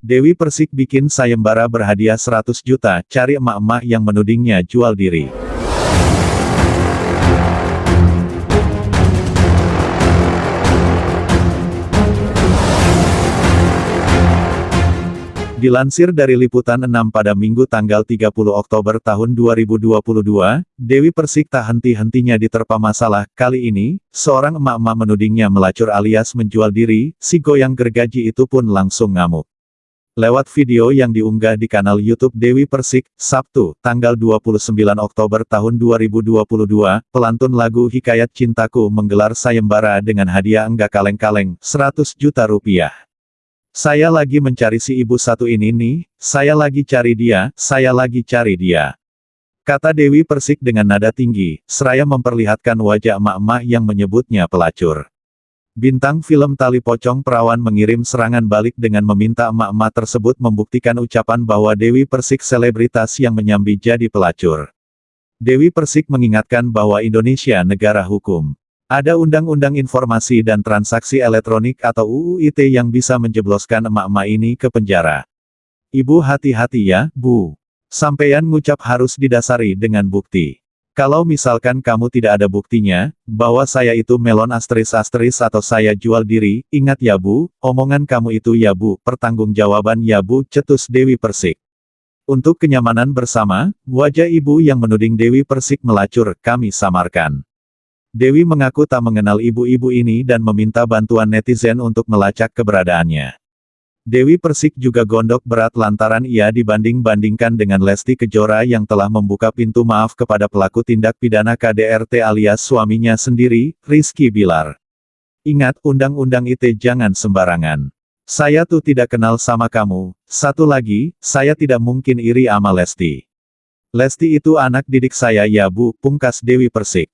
Dewi Persik bikin sayembara berhadiah 100 juta, cari emak-emak yang menudingnya jual diri. Dilansir dari Liputan 6 pada Minggu tanggal 30 Oktober tahun 2022, Dewi Persik tak henti-hentinya diterpa masalah. Kali ini, seorang emak-emak menudingnya melacur alias menjual diri, si goyang gergaji itu pun langsung ngamuk. Lewat video yang diunggah di kanal YouTube Dewi Persik, Sabtu, tanggal 29 Oktober tahun 2022, pelantun lagu Hikayat Cintaku menggelar sayembara dengan hadiah enggak kaleng-kaleng, 100 juta rupiah. Saya lagi mencari si ibu satu ini nih, saya lagi cari dia, saya lagi cari dia. Kata Dewi Persik dengan nada tinggi, seraya memperlihatkan wajah emak-emak yang menyebutnya pelacur. Bintang film Tali Pocong Perawan mengirim serangan balik dengan meminta emak-emak tersebut membuktikan ucapan bahwa Dewi Persik selebritas yang menyambi jadi pelacur. Dewi Persik mengingatkan bahwa Indonesia negara hukum. Ada Undang-Undang Informasi dan Transaksi Elektronik atau UU ITE yang bisa menjebloskan emak-emak ini ke penjara. Ibu hati-hati ya, Bu. Sampaian ngucap harus didasari dengan bukti. Kalau misalkan kamu tidak ada buktinya, bahwa saya itu melon astris-astris atau saya jual diri, ingat ya Bu, omongan kamu itu ya Bu, pertanggungjawaban ya Bu, cetus Dewi Persik. Untuk kenyamanan bersama, wajah ibu yang menuding Dewi Persik melacur, kami samarkan. Dewi mengaku tak mengenal ibu-ibu ini dan meminta bantuan netizen untuk melacak keberadaannya. Dewi Persik juga gondok berat lantaran ia dibanding-bandingkan dengan Lesti Kejora yang telah membuka pintu maaf kepada pelaku tindak pidana KDRT alias suaminya sendiri, Rizky Bilar. Ingat, undang-undang ITE jangan sembarangan. Saya tuh tidak kenal sama kamu. Satu lagi, saya tidak mungkin iri ama Lesti. Lesti itu anak didik saya ya bu, pungkas Dewi Persik.